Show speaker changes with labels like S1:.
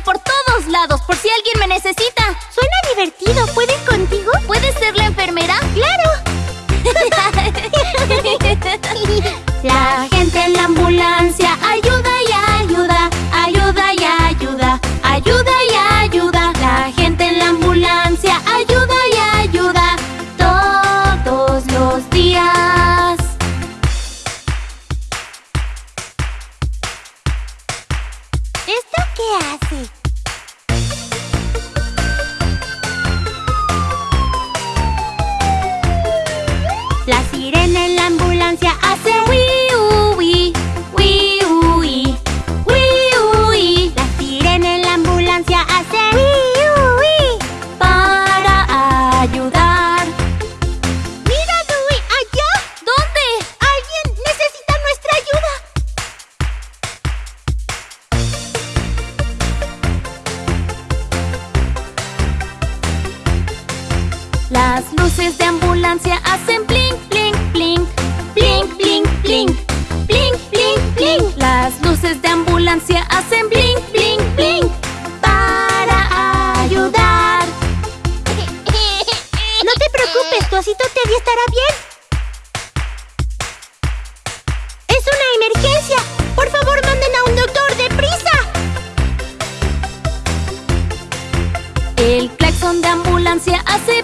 S1: por todos lados, por si alguien me necesita. Suena divertido. ¿Puedes contigo? ¿Puedes ser la enfermera?
S2: ¡Claro! Qué hace?
S1: Las luces de ambulancia hacen blink, blink, blink Blink, blink, blink Blink, blink, blink Las luces de ambulancia hacen blink, blink, blink Para ayudar
S2: No te preocupes, tu osito Teddy estará bien ¡Es una emergencia! ¡Por favor, manden a un doctor! ¡Deprisa!
S1: El claxon de ambulancia hace